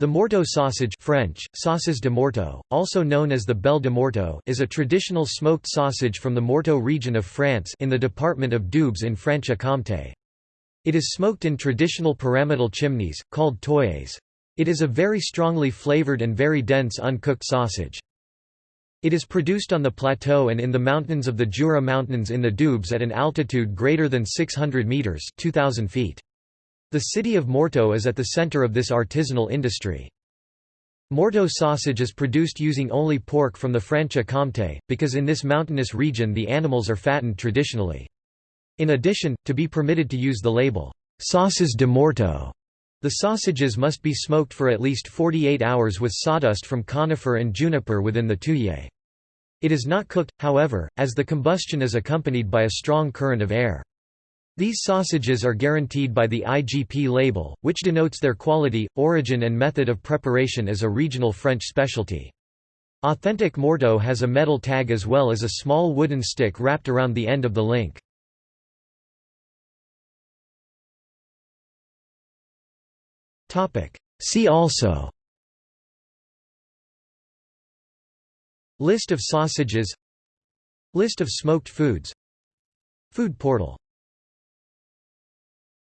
The Morteau sausage French, saucisse de Morteau, also known as the Belle de Morteau is a traditional smoked sausage from the Morteau region of France in the department of Doubs in Franche-Comté. It is smoked in traditional pyramidal chimneys, called tuyés. It is a very strongly flavored and very dense uncooked sausage. It is produced on the plateau and in the mountains of the Jura Mountains in the Doubs at an altitude greater than 600 metres 2,000 feet. The city of Morteau is at the center of this artisanal industry. Morteau sausage is produced using only pork from the Franche-Comté, because in this mountainous region the animals are fattened traditionally. In addition, to be permitted to use the label, «saucisse de Morteau, the sausages must be smoked for at least 48 hours with sawdust from conifer and juniper within the tuyé. It is not cooked, however, as the combustion is accompanied by a strong current of air. These sausages are guaranteed by the IGP label, which denotes their quality, origin and method of preparation as a regional French specialty. Authentic Morteau has a metal tag as well as a small wooden stick wrapped around the end of the link. See also List of sausages List of smoked foods Food portal